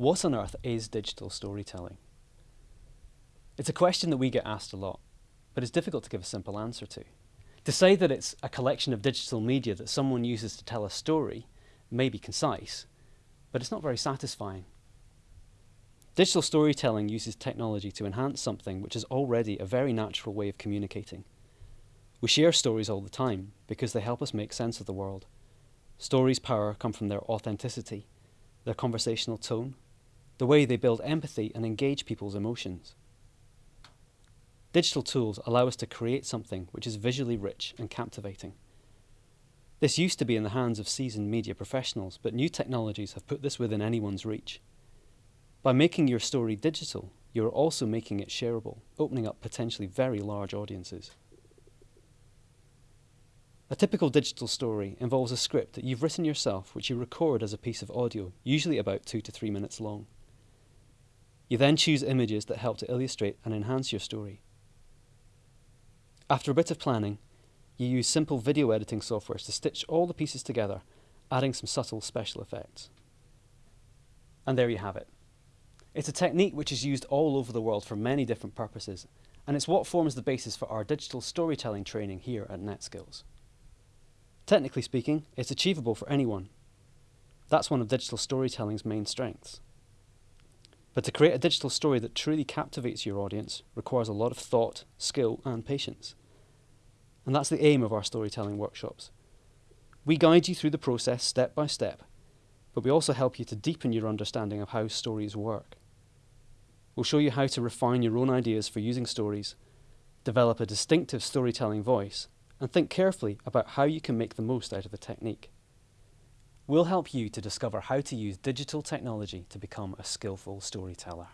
What on earth is digital storytelling? It's a question that we get asked a lot, but it's difficult to give a simple answer to. To say that it's a collection of digital media that someone uses to tell a story may be concise, but it's not very satisfying. Digital storytelling uses technology to enhance something which is already a very natural way of communicating. We share stories all the time because they help us make sense of the world. Stories' power come from their authenticity, their conversational tone, the way they build empathy and engage people's emotions. Digital tools allow us to create something which is visually rich and captivating. This used to be in the hands of seasoned media professionals, but new technologies have put this within anyone's reach. By making your story digital, you are also making it shareable, opening up potentially very large audiences. A typical digital story involves a script that you've written yourself which you record as a piece of audio, usually about two to three minutes long. You then choose images that help to illustrate and enhance your story. After a bit of planning, you use simple video editing software to stitch all the pieces together, adding some subtle special effects. And there you have it. It's a technique which is used all over the world for many different purposes, and it's what forms the basis for our digital storytelling training here at NetSkills. Technically speaking, it's achievable for anyone. That's one of digital storytelling's main strengths. But to create a digital story that truly captivates your audience requires a lot of thought, skill and patience. And that's the aim of our storytelling workshops. We guide you through the process step by step, but we also help you to deepen your understanding of how stories work. We'll show you how to refine your own ideas for using stories, develop a distinctive storytelling voice, and think carefully about how you can make the most out of the technique. We'll help you to discover how to use digital technology to become a skillful storyteller.